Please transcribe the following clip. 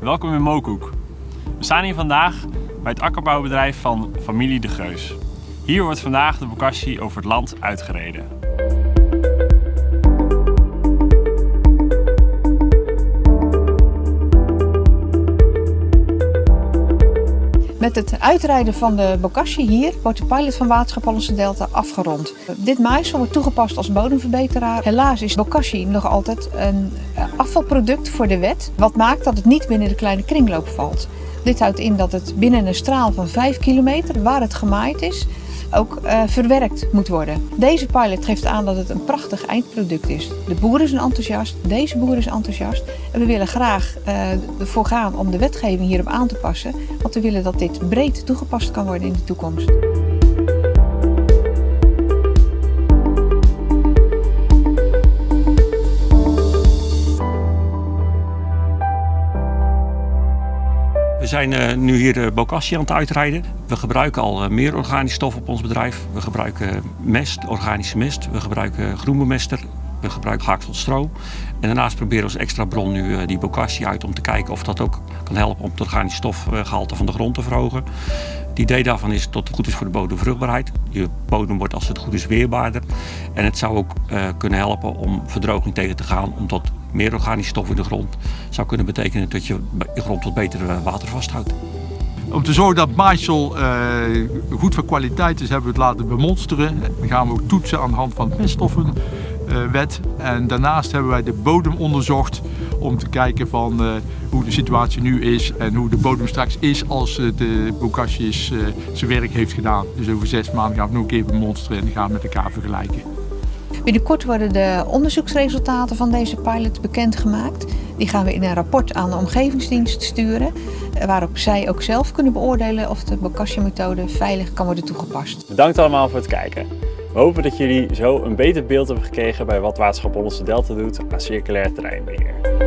welkom in Mokoek. We staan hier vandaag bij het akkerbouwbedrijf van familie De Geus. Hier wordt vandaag de bokashi over het land uitgereden. Met het uitrijden van de bokashi hier wordt de pilot van Waterschap Hollandse Delta afgerond. Dit maaisel wordt toegepast als bodemverbeteraar. Helaas is bokashi nog altijd een afvalproduct voor de wet, wat maakt dat het niet binnen de kleine kringloop valt. Dit houdt in dat het binnen een straal van 5 kilometer, waar het gemaaid is, ook uh, verwerkt moet worden. Deze pilot geeft aan dat het een prachtig eindproduct is. De boeren zijn enthousiast, deze boer is enthousiast. En we willen graag uh, ervoor gaan om de wetgeving hierop aan te passen. Want we willen dat dit breed toegepast kan worden in de toekomst. Zijn uh, nu hier de bokashi aan het uitrijden. We gebruiken al uh, meer organisch stof op ons bedrijf. We gebruiken mest, organische mest. We gebruiken groenbemester. We gebruiken haakselstro. En daarnaast proberen we als extra bron nu die bokashi uit om te kijken of dat ook kan helpen om het organisch stofgehalte van de grond te verhogen. Het idee daarvan is dat het goed is voor de bodemvruchtbaarheid. Je bodem wordt als het goed is weerbaarder. En het zou ook kunnen helpen om verdroging tegen te gaan, omdat meer organische stof in de grond zou kunnen betekenen dat je je grond wat beter water vasthoudt. Om te zorgen dat maaisel uh, goed van kwaliteit is, hebben we het laten bemonsteren. Dan gaan we ook toetsen aan de hand van de meststoffenwet. Uh, en daarnaast hebben wij de bodem onderzocht om te kijken van hoe de situatie nu is en hoe de bodem straks is als de bokashi zijn werk heeft gedaan. Dus over zes maanden gaan we nog een keer bemonsteren en gaan we met elkaar vergelijken. Binnenkort worden de onderzoeksresultaten van deze pilot bekendgemaakt. Die gaan we in een rapport aan de omgevingsdienst sturen, waarop zij ook zelf kunnen beoordelen of de bokashi-methode veilig kan worden toegepast. Bedankt allemaal voor het kijken. We hopen dat jullie zo een beter beeld hebben gekregen bij wat Waterschap Hollandse Delta doet aan circulair terreinbeheer.